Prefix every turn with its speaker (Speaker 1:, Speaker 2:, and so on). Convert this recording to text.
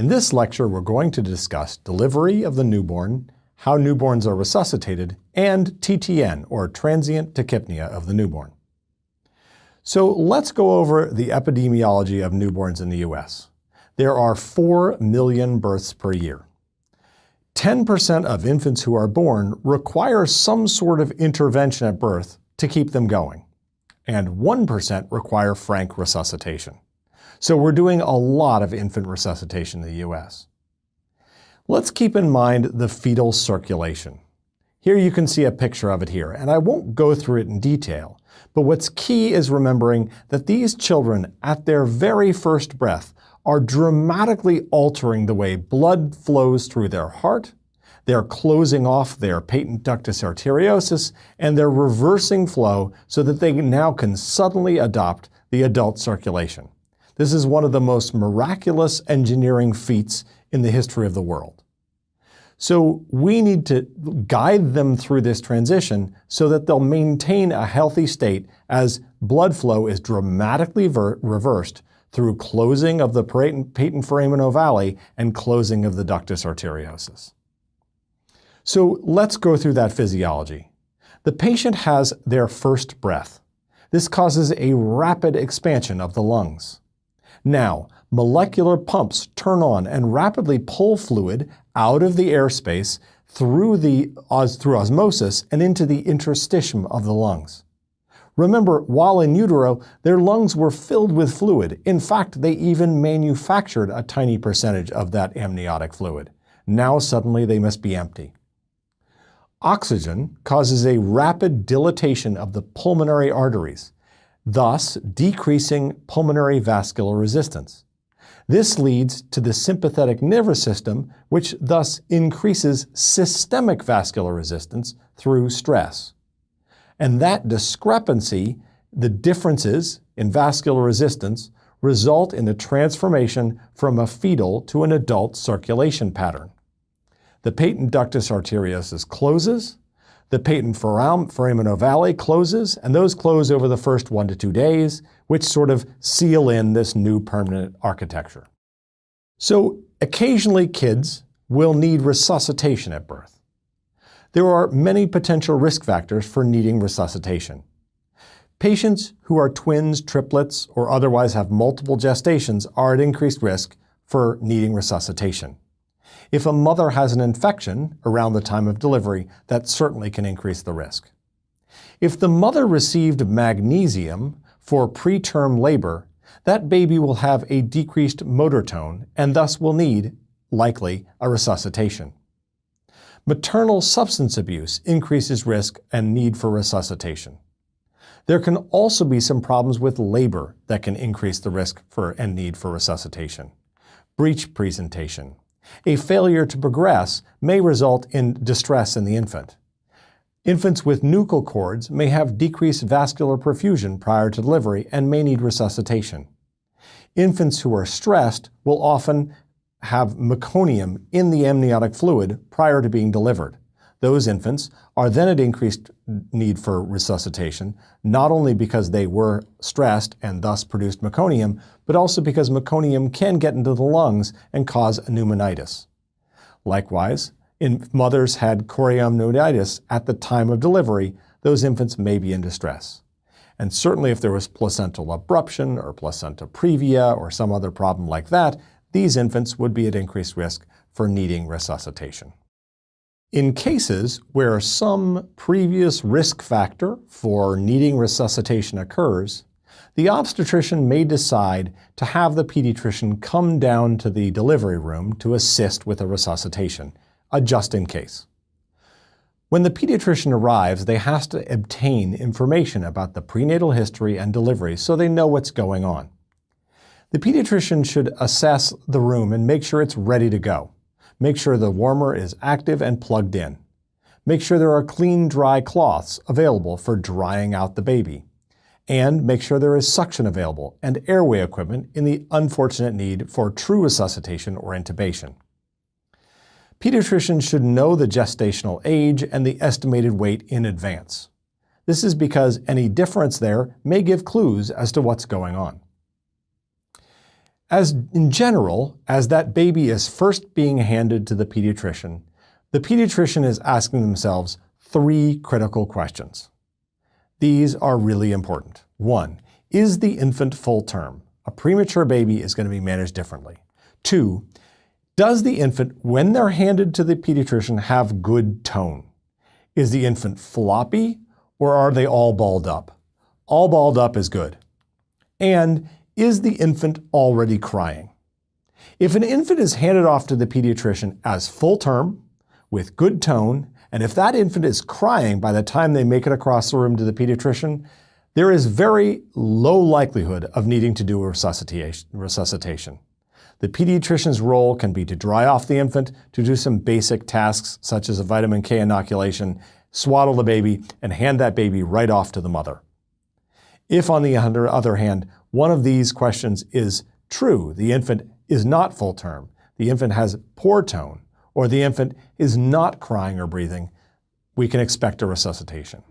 Speaker 1: In this lecture, we're going to discuss delivery of the newborn, how newborns are resuscitated, and TTN, or transient tachypnea of the newborn. So let's go over the epidemiology of newborns in the U.S. There are 4 million births per year. 10% of infants who are born require some sort of intervention at birth to keep them going, and 1% require frank resuscitation. So we're doing a lot of infant resuscitation in the U.S. Let's keep in mind the fetal circulation. Here you can see a picture of it here, and I won't go through it in detail, but what's key is remembering that these children, at their very first breath, are dramatically altering the way blood flows through their heart, they're closing off their patent ductus arteriosus, and they're reversing flow so that they now can suddenly adopt the adult circulation. This is one of the most miraculous engineering feats in the history of the world. So we need to guide them through this transition so that they'll maintain a healthy state as blood flow is dramatically reversed through closing of the patent foramen ovale and closing of the ductus arteriosus. So let's go through that physiology. The patient has their first breath. This causes a rapid expansion of the lungs. Now, molecular pumps turn on and rapidly pull fluid out of the airspace through, the, through osmosis and into the interstitium of the lungs. Remember, while in utero, their lungs were filled with fluid. In fact, they even manufactured a tiny percentage of that amniotic fluid. Now suddenly they must be empty. Oxygen causes a rapid dilatation of the pulmonary arteries, thus decreasing pulmonary vascular resistance. This leads to the sympathetic nervous system, which thus increases systemic vascular resistance through stress. And that discrepancy, the differences in vascular resistance, result in the transformation from a fetal to an adult circulation pattern. The patent ductus arteriosus closes, the patent foramen ovale closes, and those close over the first one to two days, which sort of seal in this new permanent architecture. So occasionally kids will need resuscitation at birth. There are many potential risk factors for needing resuscitation. Patients who are twins, triplets, or otherwise have multiple gestations are at increased risk for needing resuscitation. If a mother has an infection around the time of delivery, that certainly can increase the risk. If the mother received magnesium for preterm labor, that baby will have a decreased motor tone and thus will need, likely, a resuscitation. Maternal substance abuse increases risk and need for resuscitation. There can also be some problems with labor that can increase the risk for and need for resuscitation. Breech presentation. A failure to progress may result in distress in the infant. Infants with nuchal cords may have decreased vascular perfusion prior to delivery and may need resuscitation. Infants who are stressed will often have meconium in the amniotic fluid prior to being delivered. Those infants are then at increased need for resuscitation, not only because they were stressed and thus produced meconium, but also because meconium can get into the lungs and cause pneumonitis. Likewise, if mothers had chorioamnionitis at the time of delivery, those infants may be in distress. And certainly if there was placental abruption or placenta previa or some other problem like that, these infants would be at increased risk for needing resuscitation. In cases where some previous risk factor for needing resuscitation occurs, the obstetrician may decide to have the pediatrician come down to the delivery room to assist with a resuscitation, a just in case. When the pediatrician arrives, they have to obtain information about the prenatal history and delivery so they know what's going on. The pediatrician should assess the room and make sure it's ready to go. Make sure the warmer is active and plugged in. Make sure there are clean, dry cloths available for drying out the baby. And make sure there is suction available and airway equipment in the unfortunate need for true resuscitation or intubation. Pediatricians should know the gestational age and the estimated weight in advance. This is because any difference there may give clues as to what's going on. As in general, as that baby is first being handed to the pediatrician, the pediatrician is asking themselves three critical questions. These are really important. One, is the infant full term? A premature baby is going to be managed differently. Two, does the infant, when they're handed to the pediatrician, have good tone? Is the infant floppy or are they all balled up? All balled up is good. And is the infant already crying? If an infant is handed off to the pediatrician as full term, with good tone, and if that infant is crying by the time they make it across the room to the pediatrician, there is very low likelihood of needing to do a resuscitation. The pediatrician's role can be to dry off the infant, to do some basic tasks such as a vitamin K inoculation, swaddle the baby, and hand that baby right off to the mother. If, on the other hand, one of these questions is true, the infant is not full term, the infant has poor tone, or the infant is not crying or breathing, we can expect a resuscitation.